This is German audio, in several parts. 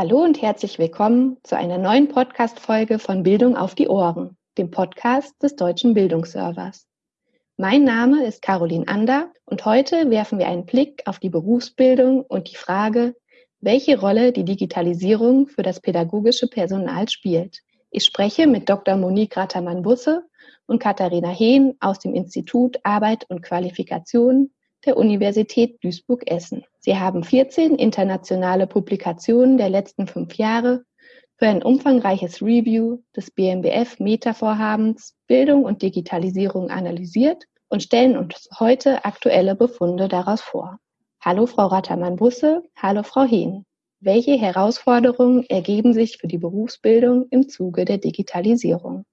Hallo und herzlich willkommen zu einer neuen Podcast-Folge von Bildung auf die Ohren, dem Podcast des Deutschen Bildungsservers. Mein Name ist Caroline Ander und heute werfen wir einen Blick auf die Berufsbildung und die Frage, welche Rolle die Digitalisierung für das pädagogische Personal spielt. Ich spreche mit Dr. Monique Rattermann-Busse und Katharina Hehn aus dem Institut Arbeit und Qualifikation der Universität Duisburg-Essen. Sie haben 14 internationale Publikationen der letzten fünf Jahre für ein umfangreiches Review des BMBF Meta-Vorhabens Bildung und Digitalisierung analysiert und stellen uns heute aktuelle Befunde daraus vor. Hallo Frau Rattermann-Busse, hallo Frau Hehn. Welche Herausforderungen ergeben sich für die Berufsbildung im Zuge der Digitalisierung?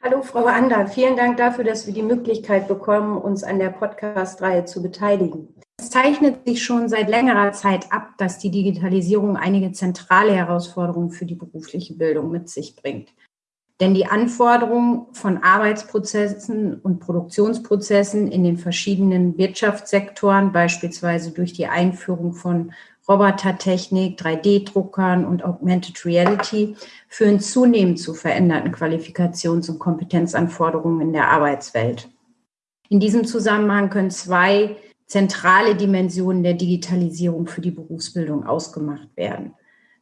Hallo Frau Ander, vielen Dank dafür, dass wir die Möglichkeit bekommen, uns an der Podcast-Reihe zu beteiligen. Es zeichnet sich schon seit längerer Zeit ab, dass die Digitalisierung einige zentrale Herausforderungen für die berufliche Bildung mit sich bringt. Denn die Anforderungen von Arbeitsprozessen und Produktionsprozessen in den verschiedenen Wirtschaftssektoren, beispielsweise durch die Einführung von Robotertechnik, 3D-Druckern und Augmented Reality führen zunehmend zu veränderten Qualifikations- und Kompetenzanforderungen in der Arbeitswelt. In diesem Zusammenhang können zwei zentrale Dimensionen der Digitalisierung für die Berufsbildung ausgemacht werden.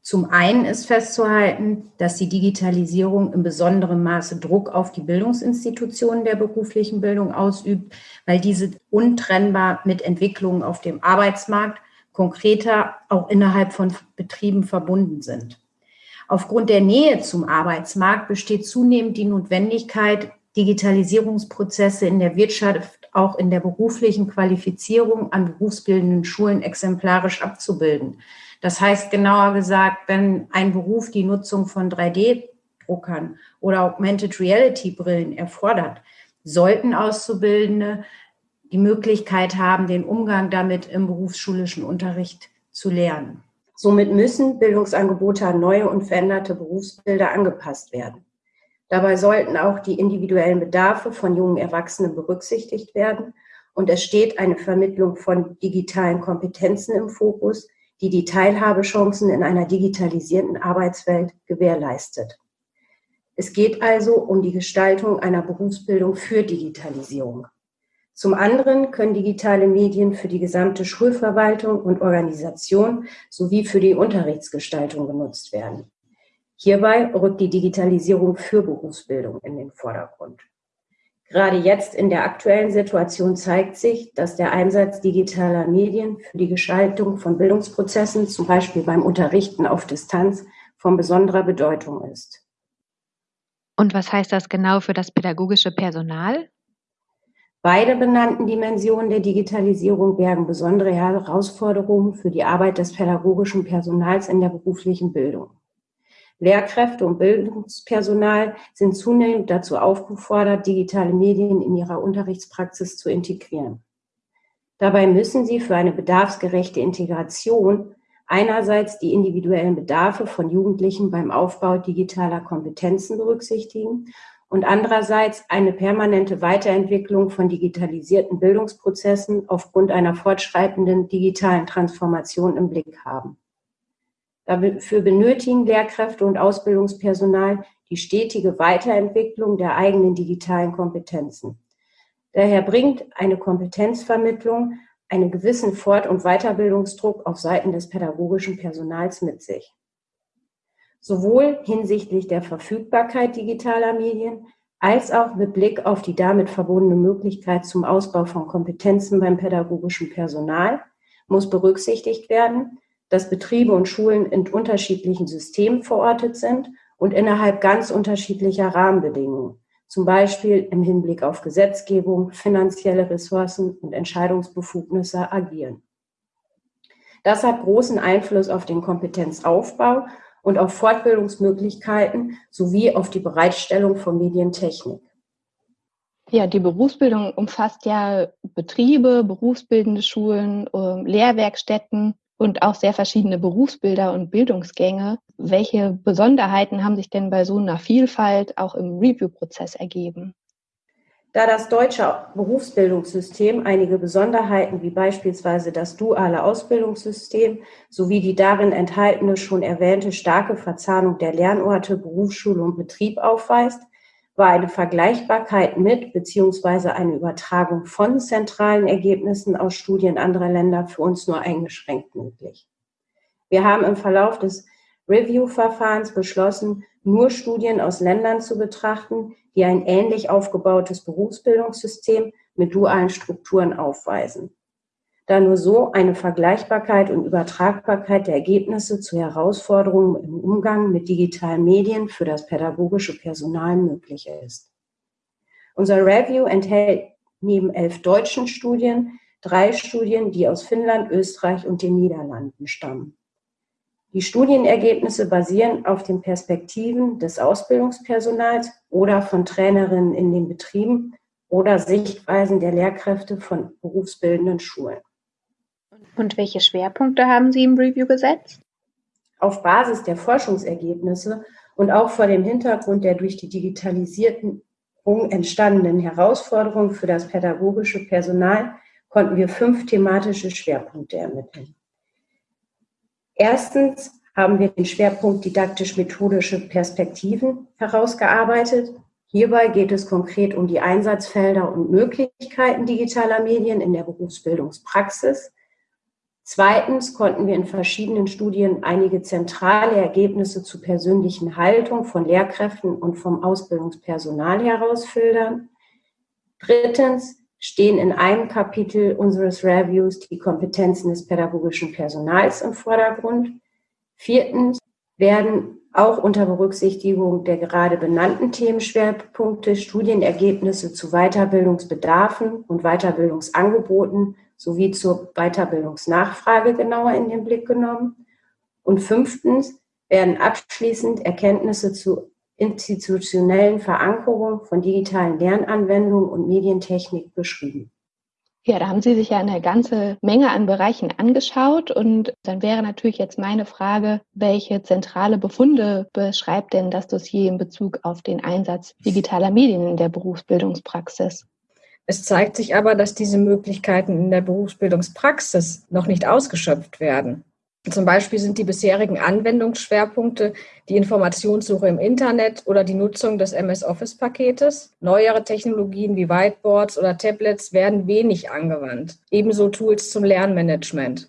Zum einen ist festzuhalten, dass die Digitalisierung in besonderem Maße Druck auf die Bildungsinstitutionen der beruflichen Bildung ausübt, weil diese untrennbar mit Entwicklungen auf dem Arbeitsmarkt konkreter auch innerhalb von Betrieben verbunden sind. Aufgrund der Nähe zum Arbeitsmarkt besteht zunehmend die Notwendigkeit, Digitalisierungsprozesse in der Wirtschaft auch in der beruflichen Qualifizierung an berufsbildenden Schulen exemplarisch abzubilden. Das heißt genauer gesagt, wenn ein Beruf die Nutzung von 3D-Druckern oder Augmented Reality-Brillen erfordert, sollten Auszubildende die Möglichkeit haben, den Umgang damit im berufsschulischen Unterricht zu lernen. Somit müssen Bildungsangebote an neue und veränderte Berufsbilder angepasst werden. Dabei sollten auch die individuellen Bedarfe von jungen Erwachsenen berücksichtigt werden und es steht eine Vermittlung von digitalen Kompetenzen im Fokus, die die Teilhabechancen in einer digitalisierten Arbeitswelt gewährleistet. Es geht also um die Gestaltung einer Berufsbildung für Digitalisierung. Zum anderen können digitale Medien für die gesamte Schulverwaltung und Organisation sowie für die Unterrichtsgestaltung genutzt werden. Hierbei rückt die Digitalisierung für Berufsbildung in den Vordergrund. Gerade jetzt in der aktuellen Situation zeigt sich, dass der Einsatz digitaler Medien für die Gestaltung von Bildungsprozessen, zum Beispiel beim Unterrichten auf Distanz, von besonderer Bedeutung ist. Und was heißt das genau für das pädagogische Personal? Beide benannten Dimensionen der Digitalisierung bergen besondere Herausforderungen für die Arbeit des pädagogischen Personals in der beruflichen Bildung. Lehrkräfte und Bildungspersonal sind zunehmend dazu aufgefordert, digitale Medien in ihrer Unterrichtspraxis zu integrieren. Dabei müssen sie für eine bedarfsgerechte Integration einerseits die individuellen Bedarfe von Jugendlichen beim Aufbau digitaler Kompetenzen berücksichtigen und andererseits eine permanente Weiterentwicklung von digitalisierten Bildungsprozessen aufgrund einer fortschreitenden digitalen Transformation im Blick haben. Dafür benötigen Lehrkräfte und Ausbildungspersonal die stetige Weiterentwicklung der eigenen digitalen Kompetenzen. Daher bringt eine Kompetenzvermittlung einen gewissen Fort- und Weiterbildungsdruck auf Seiten des pädagogischen Personals mit sich sowohl hinsichtlich der Verfügbarkeit digitaler Medien als auch mit Blick auf die damit verbundene Möglichkeit zum Ausbau von Kompetenzen beim pädagogischen Personal muss berücksichtigt werden, dass Betriebe und Schulen in unterschiedlichen Systemen verortet sind und innerhalb ganz unterschiedlicher Rahmenbedingungen, zum Beispiel im Hinblick auf Gesetzgebung, finanzielle Ressourcen und Entscheidungsbefugnisse agieren. Das hat großen Einfluss auf den Kompetenzaufbau und auf Fortbildungsmöglichkeiten sowie auf die Bereitstellung von Medientechnik. Ja, die Berufsbildung umfasst ja Betriebe, berufsbildende Schulen, ähm, Lehrwerkstätten und auch sehr verschiedene Berufsbilder und Bildungsgänge. Welche Besonderheiten haben sich denn bei so einer Vielfalt auch im Review-Prozess ergeben? Da das deutsche Berufsbildungssystem einige Besonderheiten wie beispielsweise das duale Ausbildungssystem sowie die darin enthaltene schon erwähnte starke Verzahnung der Lernorte Berufsschule und Betrieb aufweist, war eine Vergleichbarkeit mit bzw. eine Übertragung von zentralen Ergebnissen aus Studien anderer Länder für uns nur eingeschränkt möglich. Wir haben im Verlauf des Review-Verfahrens beschlossen, nur Studien aus Ländern zu betrachten, die ein ähnlich aufgebautes Berufsbildungssystem mit dualen Strukturen aufweisen, da nur so eine Vergleichbarkeit und Übertragbarkeit der Ergebnisse zu Herausforderungen im Umgang mit digitalen Medien für das pädagogische Personal möglich ist. Unser Review enthält neben elf deutschen Studien drei Studien, die aus Finnland, Österreich und den Niederlanden stammen. Die Studienergebnisse basieren auf den Perspektiven des Ausbildungspersonals oder von Trainerinnen in den Betrieben oder Sichtweisen der Lehrkräfte von berufsbildenden Schulen. Und welche Schwerpunkte haben Sie im Review gesetzt? Auf Basis der Forschungsergebnisse und auch vor dem Hintergrund der durch die Digitalisierung entstandenen Herausforderungen für das pädagogische Personal konnten wir fünf thematische Schwerpunkte ermitteln. Erstens haben wir den Schwerpunkt didaktisch-methodische Perspektiven herausgearbeitet. Hierbei geht es konkret um die Einsatzfelder und Möglichkeiten digitaler Medien in der Berufsbildungspraxis. Zweitens konnten wir in verschiedenen Studien einige zentrale Ergebnisse zur persönlichen Haltung von Lehrkräften und vom Ausbildungspersonal herausfiltern. Drittens stehen in einem Kapitel unseres Reviews die Kompetenzen des pädagogischen Personals im Vordergrund. Viertens werden auch unter Berücksichtigung der gerade benannten Themenschwerpunkte Studienergebnisse zu Weiterbildungsbedarfen und Weiterbildungsangeboten sowie zur Weiterbildungsnachfrage genauer in den Blick genommen. Und fünftens werden abschließend Erkenntnisse zu institutionellen Verankerung von digitalen Lernanwendungen und Medientechnik beschrieben. Ja, da haben Sie sich ja eine ganze Menge an Bereichen angeschaut und dann wäre natürlich jetzt meine Frage, welche zentrale Befunde beschreibt denn das Dossier in Bezug auf den Einsatz digitaler Medien in der Berufsbildungspraxis? Es zeigt sich aber, dass diese Möglichkeiten in der Berufsbildungspraxis noch nicht ausgeschöpft werden. Zum Beispiel sind die bisherigen Anwendungsschwerpunkte die Informationssuche im Internet oder die Nutzung des MS Office-Paketes. Neuere Technologien wie Whiteboards oder Tablets werden wenig angewandt. Ebenso Tools zum Lernmanagement.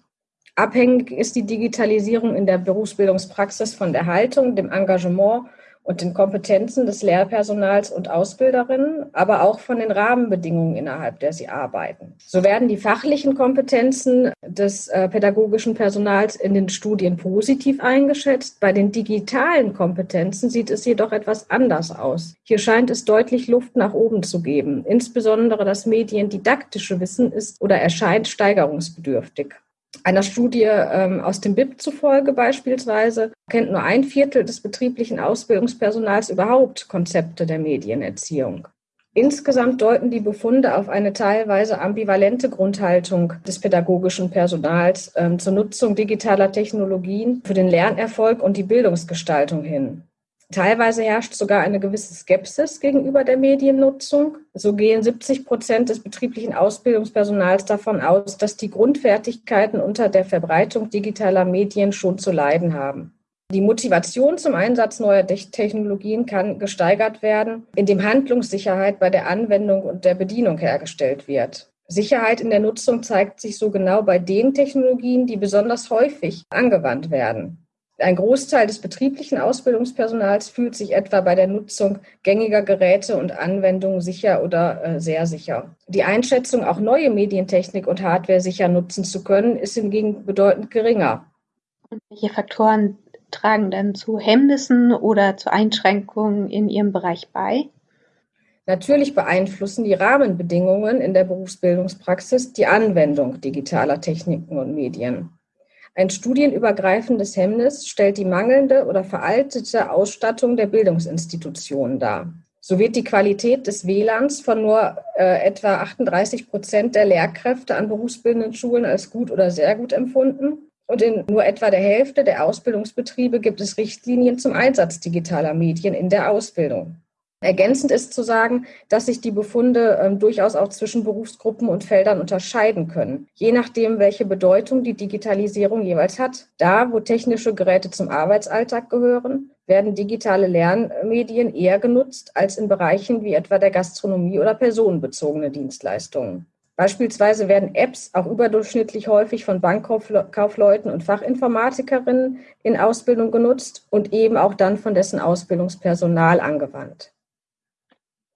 Abhängig ist die Digitalisierung in der Berufsbildungspraxis von der Haltung, dem Engagement und den Kompetenzen des Lehrpersonals und Ausbilderinnen, aber auch von den Rahmenbedingungen, innerhalb der sie arbeiten. So werden die fachlichen Kompetenzen des äh, pädagogischen Personals in den Studien positiv eingeschätzt. Bei den digitalen Kompetenzen sieht es jedoch etwas anders aus. Hier scheint es deutlich Luft nach oben zu geben. Insbesondere das mediendidaktische Wissen ist oder erscheint steigerungsbedürftig. Einer Studie ähm, aus dem BIP zufolge beispielsweise kennt nur ein Viertel des betrieblichen Ausbildungspersonals überhaupt Konzepte der Medienerziehung. Insgesamt deuten die Befunde auf eine teilweise ambivalente Grundhaltung des pädagogischen Personals ähm, zur Nutzung digitaler Technologien für den Lernerfolg und die Bildungsgestaltung hin. Teilweise herrscht sogar eine gewisse Skepsis gegenüber der Mediennutzung. So gehen 70 Prozent des betrieblichen Ausbildungspersonals davon aus, dass die Grundfertigkeiten unter der Verbreitung digitaler Medien schon zu leiden haben. Die Motivation zum Einsatz neuer Technologien kann gesteigert werden, indem Handlungssicherheit bei der Anwendung und der Bedienung hergestellt wird. Sicherheit in der Nutzung zeigt sich so genau bei den Technologien, die besonders häufig angewandt werden. Ein Großteil des betrieblichen Ausbildungspersonals fühlt sich etwa bei der Nutzung gängiger Geräte und Anwendungen sicher oder äh, sehr sicher. Die Einschätzung, auch neue Medientechnik und Hardware sicher nutzen zu können, ist hingegen bedeutend geringer. Und welche Faktoren tragen dann zu Hemmnissen oder zu Einschränkungen in Ihrem Bereich bei? Natürlich beeinflussen die Rahmenbedingungen in der Berufsbildungspraxis die Anwendung digitaler Techniken und Medien. Ein studienübergreifendes Hemmnis stellt die mangelnde oder veraltete Ausstattung der Bildungsinstitutionen dar. So wird die Qualität des WLANs von nur äh, etwa 38 Prozent der Lehrkräfte an berufsbildenden Schulen als gut oder sehr gut empfunden. Und in nur etwa der Hälfte der Ausbildungsbetriebe gibt es Richtlinien zum Einsatz digitaler Medien in der Ausbildung. Ergänzend ist zu sagen, dass sich die Befunde ähm, durchaus auch zwischen Berufsgruppen und Feldern unterscheiden können, je nachdem, welche Bedeutung die Digitalisierung jeweils hat. Da, wo technische Geräte zum Arbeitsalltag gehören, werden digitale Lernmedien eher genutzt als in Bereichen wie etwa der Gastronomie oder personenbezogene Dienstleistungen. Beispielsweise werden Apps auch überdurchschnittlich häufig von Bankkaufleuten und Fachinformatikerinnen in Ausbildung genutzt und eben auch dann von dessen Ausbildungspersonal angewandt.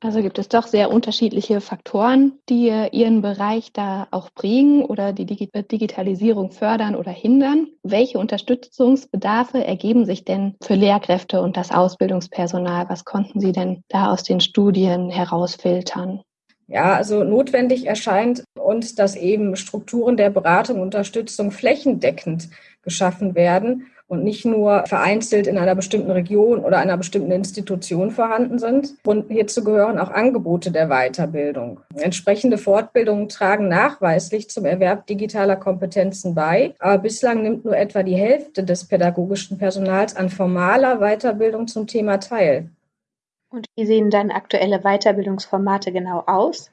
Also gibt es doch sehr unterschiedliche Faktoren, die Ihren Bereich da auch prägen oder die Digitalisierung fördern oder hindern. Welche Unterstützungsbedarfe ergeben sich denn für Lehrkräfte und das Ausbildungspersonal? Was konnten Sie denn da aus den Studien herausfiltern? Ja, also notwendig erscheint uns, dass eben Strukturen der Beratung und Unterstützung flächendeckend geschaffen werden und nicht nur vereinzelt in einer bestimmten Region oder einer bestimmten Institution vorhanden sind. Und hierzu gehören auch Angebote der Weiterbildung. Entsprechende Fortbildungen tragen nachweislich zum Erwerb digitaler Kompetenzen bei, aber bislang nimmt nur etwa die Hälfte des pädagogischen Personals an formaler Weiterbildung zum Thema teil. Und wie sehen dann aktuelle Weiterbildungsformate genau aus?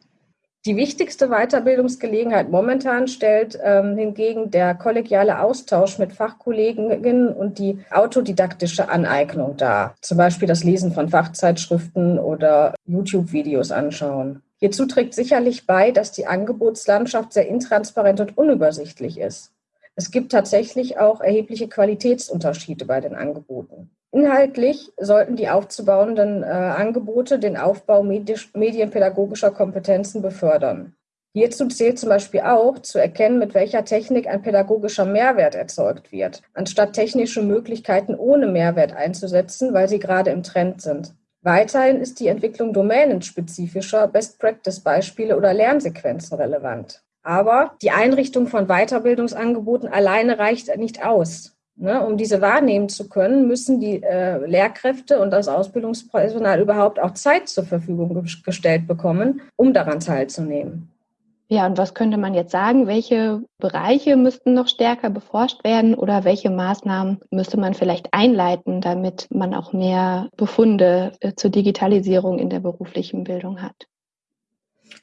Die wichtigste Weiterbildungsgelegenheit momentan stellt ähm, hingegen der kollegiale Austausch mit Fachkolleginnen und die autodidaktische Aneignung dar. Zum Beispiel das Lesen von Fachzeitschriften oder YouTube-Videos anschauen. Hierzu trägt sicherlich bei, dass die Angebotslandschaft sehr intransparent und unübersichtlich ist. Es gibt tatsächlich auch erhebliche Qualitätsunterschiede bei den Angeboten. Inhaltlich sollten die aufzubauenden äh, Angebote den Aufbau medisch, medienpädagogischer Kompetenzen befördern. Hierzu zählt zum Beispiel auch zu erkennen, mit welcher Technik ein pädagogischer Mehrwert erzeugt wird, anstatt technische Möglichkeiten ohne Mehrwert einzusetzen, weil sie gerade im Trend sind. Weiterhin ist die Entwicklung domänenspezifischer Best-Practice-Beispiele oder Lernsequenzen relevant. Aber die Einrichtung von Weiterbildungsangeboten alleine reicht nicht aus. Ne, um diese wahrnehmen zu können, müssen die äh, Lehrkräfte und das Ausbildungspersonal überhaupt auch Zeit zur Verfügung gestellt bekommen, um daran teilzunehmen. Ja, und was könnte man jetzt sagen? Welche Bereiche müssten noch stärker beforscht werden oder welche Maßnahmen müsste man vielleicht einleiten, damit man auch mehr Befunde äh, zur Digitalisierung in der beruflichen Bildung hat?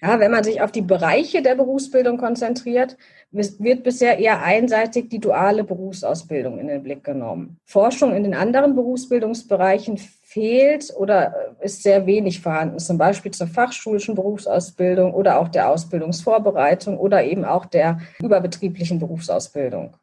Ja, wenn man sich auf die Bereiche der Berufsbildung konzentriert, wird bisher eher einseitig die duale Berufsausbildung in den Blick genommen. Forschung in den anderen Berufsbildungsbereichen fehlt oder ist sehr wenig vorhanden, zum Beispiel zur fachschulischen Berufsausbildung oder auch der Ausbildungsvorbereitung oder eben auch der überbetrieblichen Berufsausbildung.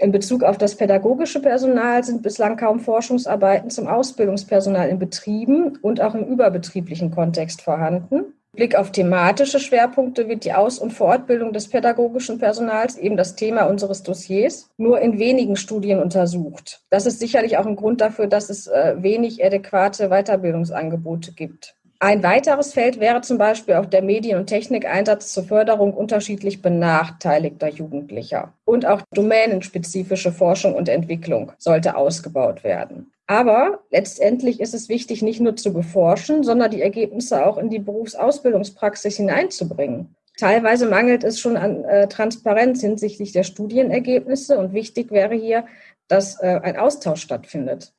In Bezug auf das pädagogische Personal sind bislang kaum Forschungsarbeiten zum Ausbildungspersonal in Betrieben und auch im überbetrieblichen Kontext vorhanden. Blick auf thematische Schwerpunkte wird die Aus- und Fortbildung des pädagogischen Personals, eben das Thema unseres Dossiers, nur in wenigen Studien untersucht. Das ist sicherlich auch ein Grund dafür, dass es äh, wenig adäquate Weiterbildungsangebote gibt. Ein weiteres Feld wäre zum Beispiel auch der Medien- und Technikeinsatz zur Förderung unterschiedlich benachteiligter Jugendlicher. Und auch domänenspezifische Forschung und Entwicklung sollte ausgebaut werden. Aber letztendlich ist es wichtig, nicht nur zu beforschen, sondern die Ergebnisse auch in die Berufsausbildungspraxis hineinzubringen. Teilweise mangelt es schon an äh, Transparenz hinsichtlich der Studienergebnisse und wichtig wäre hier, dass äh, ein Austausch stattfindet.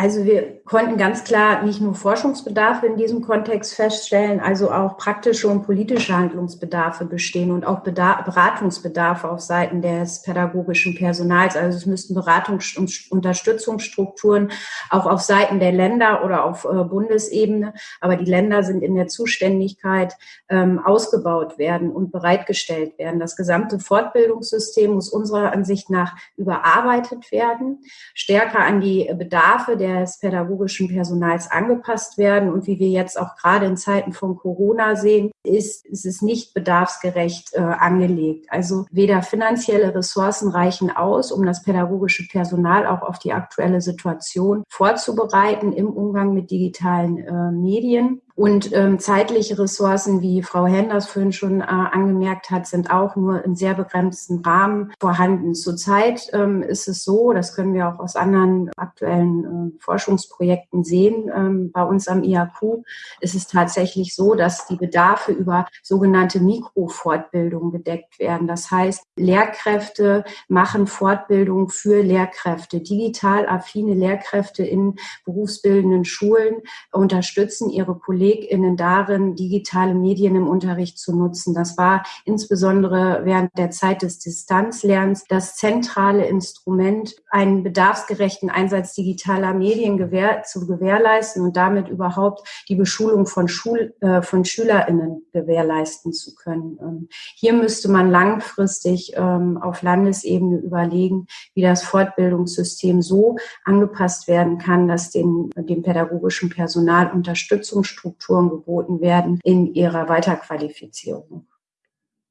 Also wir konnten ganz klar nicht nur Forschungsbedarfe in diesem Kontext feststellen, also auch praktische und politische Handlungsbedarfe bestehen und auch Beratungsbedarfe auf Seiten des pädagogischen Personals. Also es müssten Beratungs- und Unterstützungsstrukturen auch auf Seiten der Länder oder auf äh, Bundesebene, aber die Länder sind in der Zuständigkeit, ähm, ausgebaut werden und bereitgestellt werden. Das gesamte Fortbildungssystem muss unserer Ansicht nach überarbeitet werden, stärker an die Bedarfe der des pädagogischen Personals angepasst werden. Und wie wir jetzt auch gerade in Zeiten von Corona sehen, ist, ist es nicht bedarfsgerecht äh, angelegt. Also weder finanzielle Ressourcen reichen aus, um das pädagogische Personal auch auf die aktuelle Situation vorzubereiten im Umgang mit digitalen äh, Medien Und ähm, zeitliche Ressourcen, wie Frau Henders vorhin schon äh, angemerkt hat, sind auch nur in sehr begrenztem Rahmen vorhanden. Zurzeit ähm, ist es so, das können wir auch aus anderen aktuellen äh, Forschungsprojekten sehen, ähm, bei uns am IAQ ist es tatsächlich so, dass die Bedarfe über sogenannte Mikrofortbildung gedeckt werden. Das heißt, Lehrkräfte machen Fortbildung für Lehrkräfte. Digital affine Lehrkräfte in berufsbildenden Schulen unterstützen ihre KollegInnen darin, digitale Medien im Unterricht zu nutzen. Das war insbesondere während der Zeit des Distanzlernens das zentrale Instrument, einen bedarfsgerechten Einsatz digitaler Medien gewähr zu gewährleisten und damit überhaupt die Beschulung von, Schul äh, von SchülerInnen gewährleisten zu können. Ähm, hier müsste man langfristig ähm, auf Landesebene überlegen, wie das Fortbildungssystem so angepasst werden kann, dass den, dem pädagogischen Personal Unterstützungsstrukturen geboten werden in ihrer Weiterqualifizierung.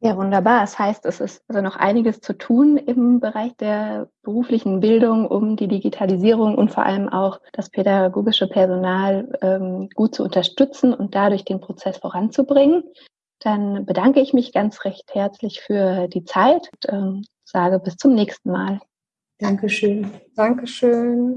Ja, wunderbar. Das heißt, es ist also noch einiges zu tun im Bereich der beruflichen Bildung, um die Digitalisierung und vor allem auch das pädagogische Personal ähm, gut zu unterstützen und dadurch den Prozess voranzubringen. Dann bedanke ich mich ganz recht herzlich für die Zeit und ähm, sage bis zum nächsten Mal. Dankeschön. Dankeschön.